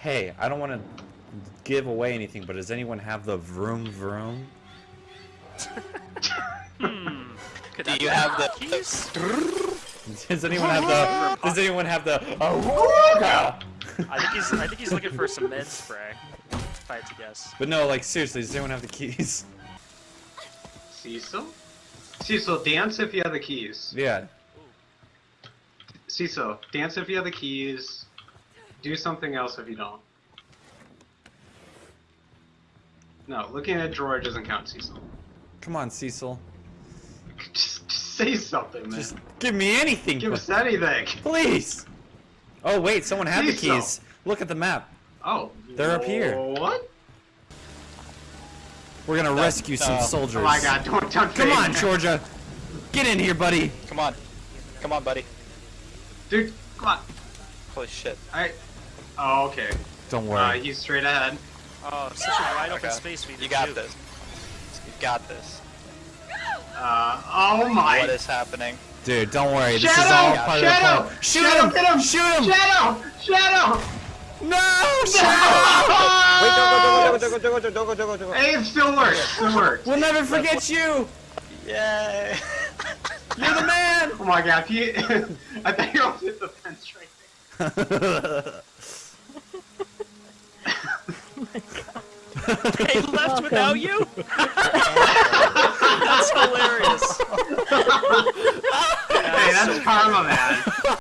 Hey, I don't want to give away anything, but does anyone have the vroom vroom? Hmm. Could Do you be have the- keys? Does anyone have the? Does anyone have the? I think he's. I think he's looking for some med spray. If I had to guess. But no, like seriously, does anyone have the keys? Cecil? Cecil, dance if you have the keys. Yeah. Cecil, dance if you have the keys. Do something else if you don't. No, looking at a drawer doesn't count, Cecil. Come on, Cecil. Just, just say something, man. Just give me anything, give us anything. please. Oh wait, someone had the Cecil. keys. Look at the map. Oh, They're up here. What? We're gonna No, rescue some no. soldiers. Oh my God! Don't don't. Come on, it. Georgia. Get in here, buddy. Come on. Come on, buddy. dude. Come on. Holy shit. I. Oh, okay. Don't Uh, worry. he's straight ahead. Oh, such a wide open Okay. space for you You got shoot. this. You got this. Uh, oh my. What is happening? Dude, don't worry. This is all part of the plan. Shoot Shadow, him! get him! Shoot him! Shadow! Shadow! No! Shadow! Wait, don't go, don't go, don't go, don't go, don't go, don't go, don't go. Hey, it still works. It still works. We'll never forget you. Yay! You're the man. Oh my god, he, I thought you almost hit the fence right there. They left without you. That's hilarious. Hey, that's karma, man.